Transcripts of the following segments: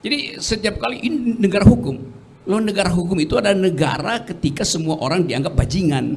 Jadi setiap kali ini negara hukum. Loh negara hukum itu adalah negara ketika semua orang dianggap bajingan.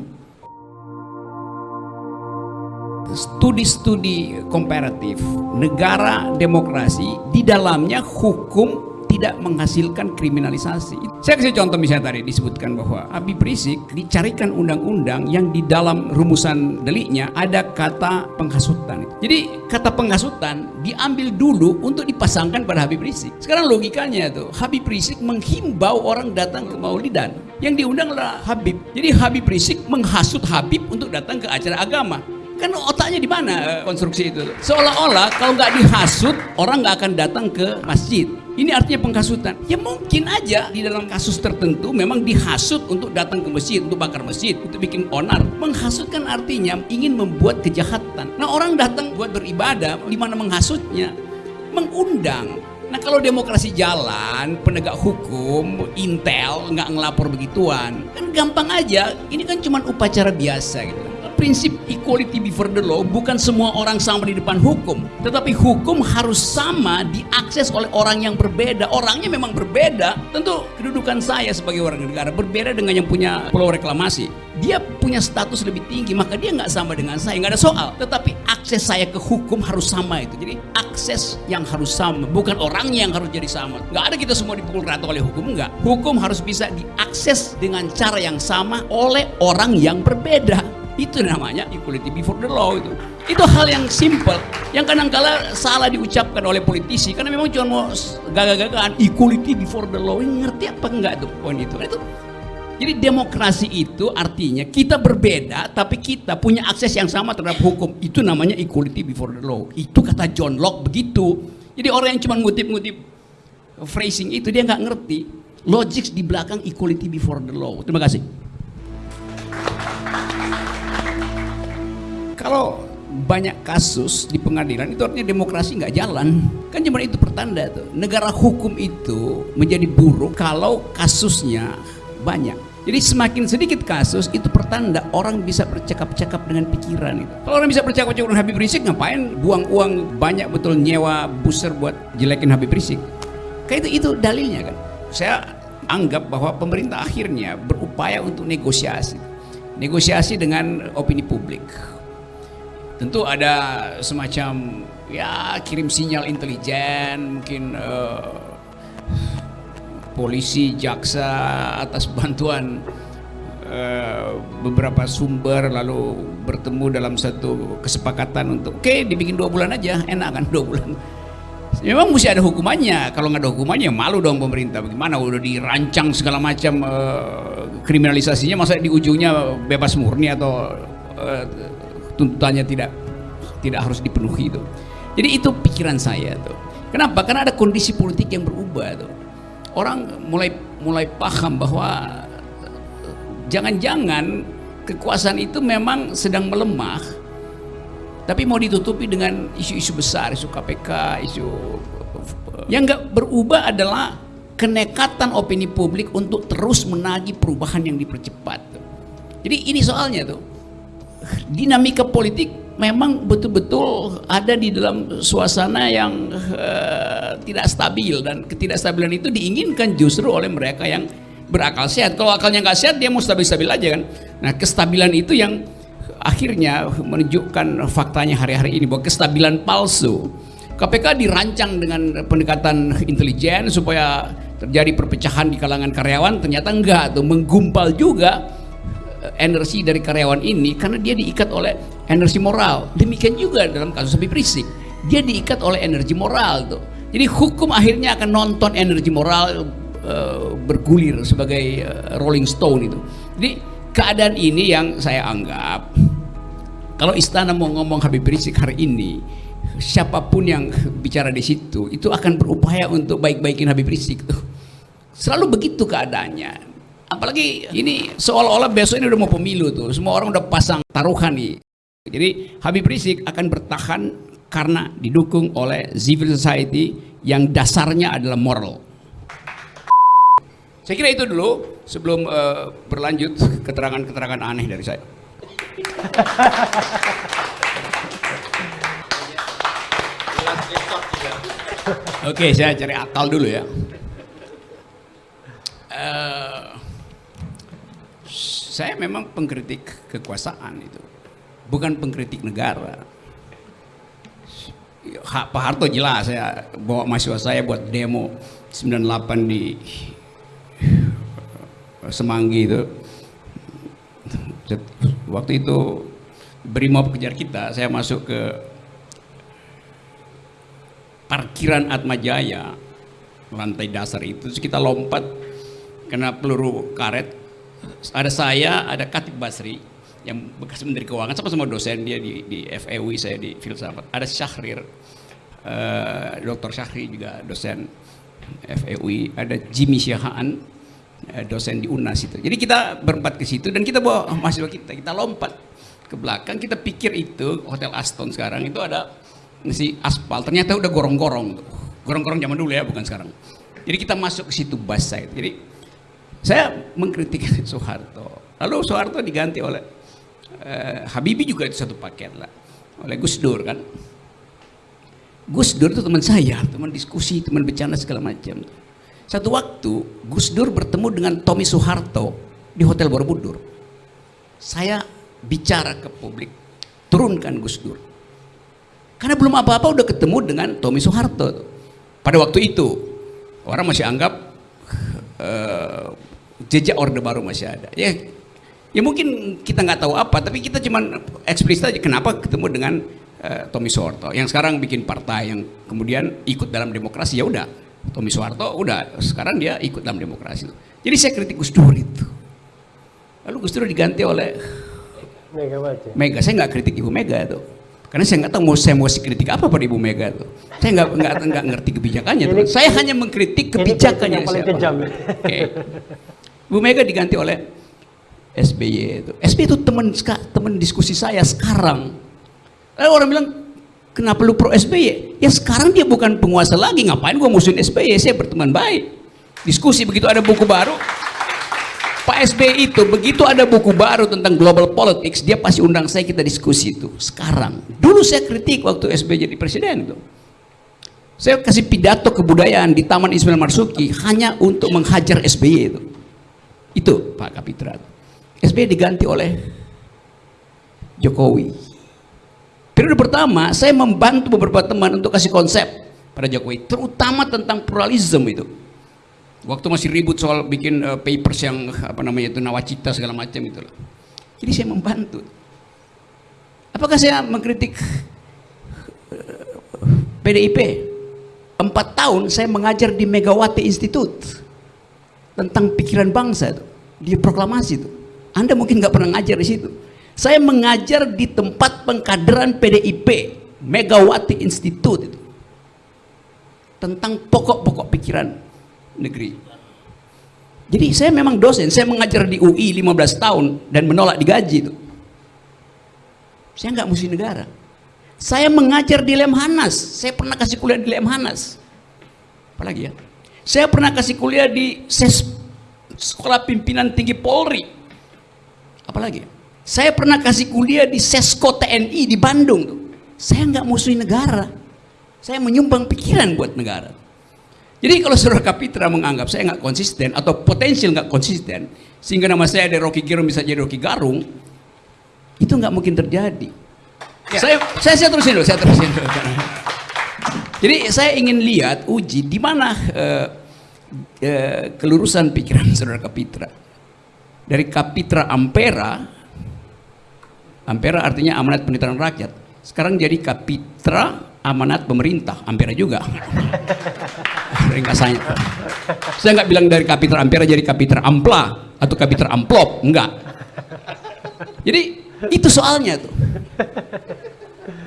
Studi-studi komparatif negara demokrasi di dalamnya hukum tidak menghasilkan kriminalisasi. Saya kasih contoh misalnya tadi disebutkan bahwa Habib Rizik dicarikan undang-undang yang di dalam rumusan deliknya ada kata penghasutan. Jadi kata penghasutan diambil dulu untuk dipasangkan pada Habib Rizik. Sekarang logikanya tuh Habib Rizik menghimbau orang datang ke Maulidan. Yang diundanglah Habib. Jadi Habib Rizik menghasut Habib untuk datang ke acara agama. Kan otaknya di mana eh, konstruksi itu? Seolah-olah kalau nggak dihasut orang nggak akan datang ke masjid. Ini artinya penghasutan. Ya mungkin aja di dalam kasus tertentu memang dihasut untuk datang ke masjid, untuk bakar masjid, untuk bikin onar. Menghasut kan artinya ingin membuat kejahatan. Nah orang datang buat beribadah, di mana menghasutnya? Mengundang. Nah kalau demokrasi jalan, penegak hukum, intel, nggak ngelapor begituan, kan gampang aja. Ini kan cuma upacara biasa gitu prinsip equality before the law bukan semua orang sama di depan hukum. Tetapi hukum harus sama diakses oleh orang yang berbeda. Orangnya memang berbeda. Tentu kedudukan saya sebagai warga negara berbeda dengan yang punya pulau reklamasi. Dia punya status lebih tinggi maka dia nggak sama dengan saya. Nggak ada soal. Tetapi akses saya ke hukum harus sama itu. Jadi akses yang harus sama bukan orangnya yang harus jadi sama. Nggak ada kita semua dipukul rata oleh hukum nggak. Hukum harus bisa diakses dengan cara yang sama oleh orang yang berbeda itu namanya equality before the law itu. Itu hal yang simple, yang kadang-kala salah diucapkan oleh politisi karena memang cuma mau gagah-gagahan equality before the law. Ini ngerti apa enggak tuh poin itu? Itu jadi demokrasi itu artinya kita berbeda tapi kita punya akses yang sama terhadap hukum. Itu namanya equality before the law. Itu kata John Locke begitu. Jadi orang yang cuma ngutip-ngutip phrasing itu dia nggak ngerti logik di belakang equality before the law. Terima kasih. Kalau banyak kasus di pengadilan itu artinya demokrasi nggak jalan kan cuma itu pertanda tuh negara hukum itu menjadi buruk kalau kasusnya banyak jadi semakin sedikit kasus itu pertanda orang bisa bercakap-cakap dengan pikiran itu. Kalau orang bisa bercakap-cakap dengan Habib Rizik ngapain buang uang banyak betul nyewa buser buat jelekin Habib Rizik? Kayak itu itu dalilnya kan. Saya anggap bahwa pemerintah akhirnya berupaya untuk negosiasi. Negosiasi dengan opini publik tentu ada semacam ya kirim sinyal intelijen mungkin uh, polisi jaksa atas bantuan uh, beberapa sumber lalu bertemu dalam satu kesepakatan untuk oke okay, dibikin dua bulan aja enak kan dua bulan? Memang mesti ada hukumannya. Kalau nggak ada hukumannya malu dong pemerintah. Bagaimana udah dirancang segala macam uh, kriminalisasinya? Masa di ujungnya bebas murni atau uh, tuntutannya tidak tidak harus dipenuhi itu. Jadi itu pikiran saya tuh. Kenapa? Karena ada kondisi politik yang berubah tuh. Orang mulai mulai paham bahwa jangan-jangan kekuasaan itu memang sedang melemah tapi mau ditutupi dengan isu-isu besar, isu KPK, isu yang nggak berubah adalah kenekatan opini publik untuk terus menagih perubahan yang dipercepat. Jadi ini soalnya tuh dinamika politik memang betul-betul ada di dalam suasana yang uh, tidak stabil dan ketidakstabilan itu diinginkan justru oleh mereka yang berakal sehat. Kalau akalnya nggak sehat dia mau stabil-stabil aja kan. Nah kestabilan itu yang akhirnya menunjukkan faktanya hari-hari ini bahwa kestabilan palsu. KPK dirancang dengan pendekatan intelijen supaya terjadi perpecahan di kalangan karyawan ternyata enggak tuh menggumpal juga energi dari karyawan ini karena dia diikat oleh energi moral. Demikian juga dalam kasus Habib Rizik. Dia diikat oleh energi moral tuh. Jadi hukum akhirnya akan nonton energi moral uh, bergulir sebagai uh, Rolling Stone itu. Jadi keadaan ini yang saya anggap kalau istana mau ngomong Habib Rizik hari ini siapa pun yang bicara di situ itu akan berupaya untuk baik-baikin Habib Rizik tuh. Selalu begitu keadaannya Apalagi ini seolah-olah besok ini udah mau pemilu tuh. Semua orang udah pasang taruhan nih. Jadi Habib Rizik akan bertahan karena didukung oleh civil society yang dasarnya adalah moral. Saya kira itu dulu sebelum uh, berlanjut keterangan-keterangan aneh dari saya. Oke, saya cari akal dulu ya. Uh, saya memang pengkritik kekuasaan itu, bukan pengkritik negara. Pak Harto jelas saya bawa mahasiswa saya buat demo 98 di Semanggi itu. Waktu itu Brimob kejar kita, saya masuk ke parkiran Atmajaya lantai dasar itu terus kita lompat kena peluru karet ada saya ada Katib Basri yang bekas menteri keuangan sama-sama dosen dia di, di FEUI saya di filsafat. Ada Syahrir uh, Dr. Syahri juga dosen FEUI ada Jimmy Syahaan uh, dosen di UNAS itu. Jadi kita berempat ke situ dan kita bawa mahasiswa kita kita lompat ke belakang kita pikir itu Hotel Aston sekarang itu ada si aspal ternyata udah gorong-gorong gorong-gorong zaman dulu ya bukan sekarang. Jadi kita masuk ke situ bus side jadi saya mengkritik Soeharto. Lalu Soeharto diganti oleh uh, Habibie juga itu satu paket lah oleh Gus Dur kan? Gus Dur itu teman saya teman diskusi teman bercanda segala macam. Satu waktu Gus Dur bertemu dengan Tommy Soeharto di Hotel Borobudur. Saya bicara ke publik turunkan Gus Dur. Karena belum apa-apa udah ketemu dengan Tommy Soeharto. Pada waktu itu orang masih anggap uh, jejak orde baru masih ada. Ya, ya mungkin kita nggak tahu apa, tapi kita cuma eksplisit aja kenapa ketemu dengan uh, Tommy Soeharto yang sekarang bikin partai yang kemudian ikut dalam demokrasi ya udah. Tommy Soeharto udah sekarang dia ikut dalam demokrasi. Jadi saya kritik Gus Dur itu. Lalu Gus Dur diganti oleh Mega Mega. Saya nggak kritik Ibu Mega itu. Karena saya nggak tahu mau saya mau kritik apa pada Ibu Mega tuh. Saya nggak nggak nggak ngerti kebijakannya tuh. Saya hanya mengkritik kebijakannya yang paling kejam. Okay. Ibu Mega diganti oleh SBY itu. SBY itu teman teman diskusi saya sekarang. Lalu orang bilang kenapa lu pro SBY? Ya sekarang dia bukan penguasa lagi, ngapain gua musuhin SBY? Saya berteman baik. Diskusi begitu ada buku baru, Pak SBY itu begitu ada buku baru tentang global politics, dia pasti undang saya kita diskusi itu. Sekarang, dulu saya kritik waktu SBY jadi presiden itu. Saya kasih pidato kebudayaan di Taman Ismail Marzuki hanya untuk menghajar SBY itu. Itu Pak Kapitra. SBY diganti oleh Jokowi. Periode pertama saya membantu beberapa teman untuk kasih konsep pada Jokowi, terutama tentang pluralisme itu. Waktu masih ribut soal bikin uh, papers yang apa namanya itu nawacita segala macam itu jadi saya membantu. Apakah saya mengkritik PDIP empat tahun saya mengajar di Megawati Institute tentang pikiran bangsa itu di proklamasi itu anda mungkin nggak pernah ngajar di situ saya mengajar di tempat pengkaderan PDIP Megawati Institute itu tentang pokok-pokok pikiran negeri. Jadi saya memang dosen, saya mengajar di UI 15 tahun dan menolak digaji itu. Saya nggak musuh negara. Saya mengajar di Lemhanas, saya pernah kasih kuliah di Lemhanas. Apalagi ya? Saya pernah kasih kuliah di SES Sekolah Pimpinan Tinggi Polri. Apalagi? Saya pernah kasih kuliah di Sesko TNI di Bandung tuh. Saya nggak musuhin negara. Saya menyumbang pikiran buat negara. Jadi kalau saudara Kapitra menganggap saya nggak konsisten atau potensial nggak konsisten, sehingga nama saya dari Rocky Gerung bisa jadi Rocky Garung, itu nggak mungkin terjadi. Ya. Saya, saya saya terusin dulu, saya terusin dulu. Jadi saya ingin lihat uji di mana uh, uh, kelurusan pikiran saudara Kapitra. Dari Kapitra Ampera, Ampera artinya amanat penitaran rakyat. Sekarang jadi Kapitra amanat pemerintah, Ampera juga. Ringkasannya. Saya nggak bilang dari kapiter Ampera jadi kapiter Ampla atau kapiter Amplop, enggak. Jadi itu soalnya tuh.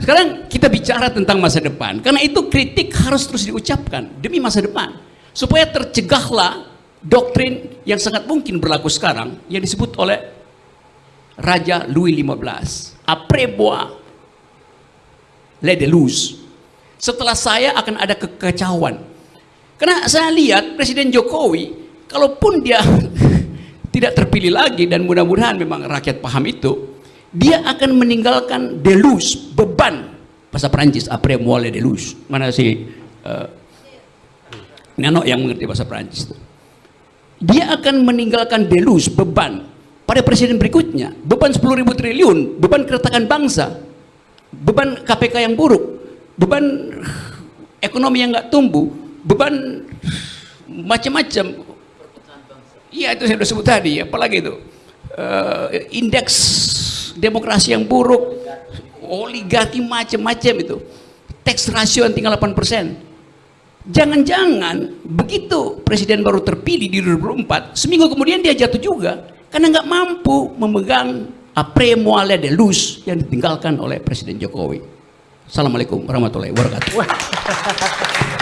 Sekarang kita bicara tentang masa depan, karena itu kritik harus terus diucapkan demi masa depan, supaya tercegahlah doktrin yang sangat mungkin berlaku sekarang yang disebut oleh Raja Louis XV. Après moi, les delus setelah saya akan ada kekacauan. Karena saya lihat Presiden Jokowi, kalaupun dia tidak terpilih lagi dan mudah-mudahan memang rakyat paham itu, dia akan meninggalkan delus, beban bahasa Perancis, après moi delus. Mana sih uh, Nano yang mengerti bahasa Prancis dia akan meninggalkan delus beban pada presiden berikutnya. Beban 10 ribu triliun beban keretakan bangsa beban KPK yang buruk beban ekonomi yang nggak tumbuh beban macam-macam. Iya itu saya sudah sebut tadi apalagi itu. Uh, indeks demokrasi yang buruk oligarki macam-macam itu. Tax ratio yang tinggal 8 persen Jangan-jangan begitu presiden baru terpilih di 2004, seminggu kemudian dia jatuh juga karena nggak mampu memegang apre moale de luz yang ditinggalkan oleh Presiden Jokowi. Assalamualaikum warahmatullahi wabarakatuh.